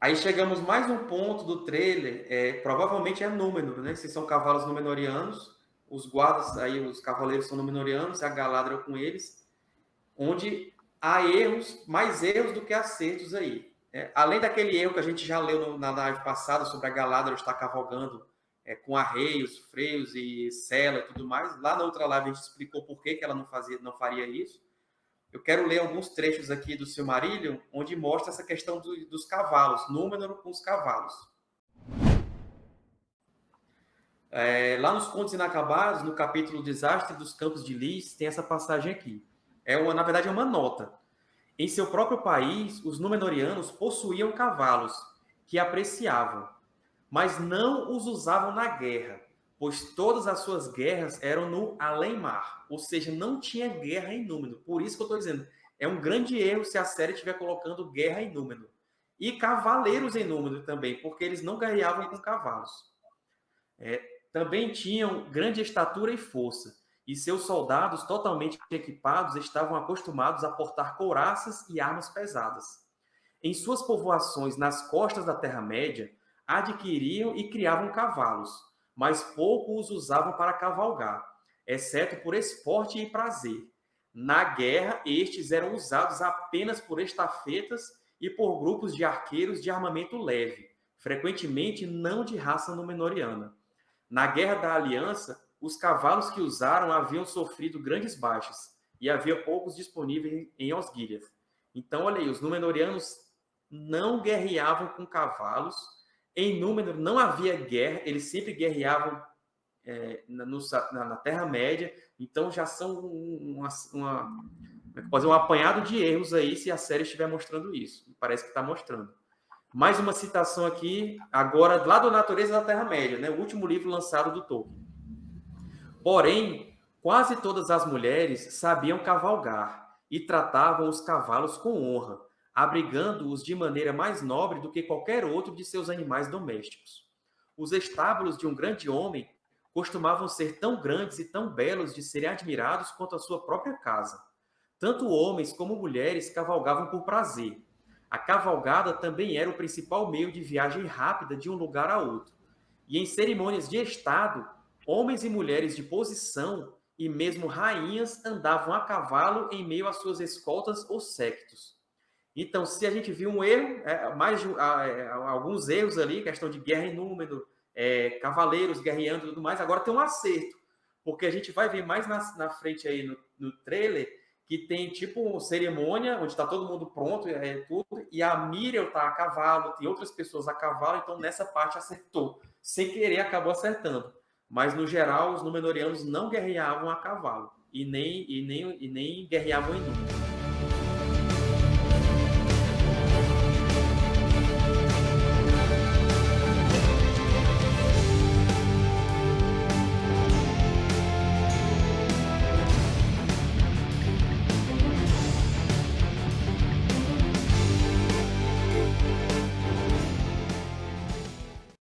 Aí chegamos mais um ponto do trailer, é, provavelmente é Númenor, né? Se são cavalos númenorianos, os guardas aí, os cavaleiros são númenorianos, a Galadriel com eles, onde há erros, mais erros do que acertos aí. É, além daquele erro que a gente já leu no, na live passada sobre a Galadriel estar cavalgando é, com arreios, freios e sela e tudo mais, lá na outra live a gente explicou por que, que ela não, fazia, não faria isso. Eu quero ler alguns trechos aqui do Silmarillion, onde mostra essa questão do, dos cavalos, número com os cavalos. É, lá nos Contos Inacabados, no capítulo Desastre dos Campos de Lis, tem essa passagem aqui. É uma, na verdade, é uma nota. Em seu próprio país, os Númenóreanos possuíam cavalos, que apreciavam, mas não os usavam na guerra, pois todas as suas guerras eram no além-mar, ou seja, não tinha guerra em Númenor. Por isso que eu estou dizendo, é um grande erro se a série estiver colocando guerra em Númenor. E cavaleiros em Númenor também, porque eles não guerreavam com cavalos. É, também tinham grande estatura e força, e seus soldados, totalmente equipados, estavam acostumados a portar couraças e armas pesadas. Em suas povoações nas costas da Terra-média, adquiriam e criavam cavalos, mas pouco os usavam para cavalgar, exceto por esporte e prazer. Na guerra, estes eram usados apenas por estafetas e por grupos de arqueiros de armamento leve, frequentemente não de raça númenoriana. Na Guerra da Aliança, os cavalos que usaram haviam sofrido grandes baixas e havia poucos disponíveis em Osgiliath. Então, olha aí, os Númenóreanos não guerreavam com cavalos, em Númenor não havia guerra, eles sempre guerreavam é, na, na, na Terra-média, então já são uma, uma, é um apanhado de erros aí se a série estiver mostrando isso. Parece que está mostrando. Mais uma citação aqui, agora lá do Natureza da Terra-média, né? o último livro lançado do Tolkien. Porém, quase todas as mulheres sabiam cavalgar e tratavam os cavalos com honra, abrigando-os de maneira mais nobre do que qualquer outro de seus animais domésticos. Os estábulos de um grande homem costumavam ser tão grandes e tão belos de serem admirados quanto a sua própria casa. Tanto homens como mulheres cavalgavam por prazer. A cavalgada também era o principal meio de viagem rápida de um lugar a outro. E em cerimônias de Estado, homens e mulheres de posição e mesmo rainhas andavam a cavalo em meio às suas escoltas ou séquitos. Então, se a gente viu um erro, é, mais é, alguns erros ali, questão de guerra em número, é, cavaleiros guerreando e tudo mais, agora tem um acerto, porque a gente vai ver mais na, na frente aí no, no trailer que tem tipo uma cerimônia onde está todo mundo pronto, é tudo, e a Miriam está a cavalo, tem outras pessoas a cavalo, então nessa parte acertou. Sem querer acabou acertando. Mas no geral, os Númenóreanos não guerreavam a cavalo e nem, e nem, e nem guerreavam em número.